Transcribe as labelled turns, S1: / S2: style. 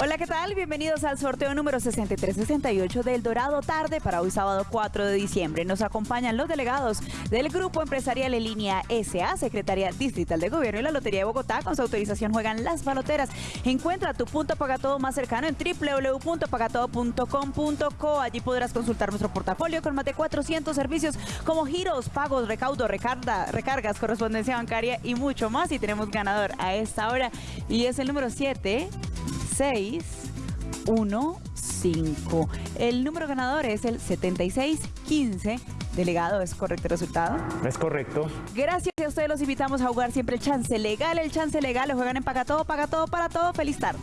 S1: Hola, ¿qué tal? Bienvenidos al sorteo número 6368 del Dorado Tarde para hoy sábado 4 de diciembre. Nos acompañan los delegados del Grupo Empresarial en Línea SA, Secretaría Distrital de Gobierno y la Lotería de Bogotá. Con su autorización juegan las baloteras. Encuentra tu punto pagatodo más cercano en www.pagatodo.com.co. Allí podrás consultar nuestro portafolio con más de 400 servicios como giros, pagos, recaudo, recarga, recargas, correspondencia bancaria y mucho más. Y tenemos ganador a esta hora y es el número 7 6, 1, 5. El número ganador es el 7615. Delegado, ¿es correcto el resultado?
S2: Es correcto.
S1: Gracias a ustedes los invitamos a jugar siempre el chance legal. El chance legal lo juegan en Paga Todo, Paga Todo para Todo. Feliz tarde.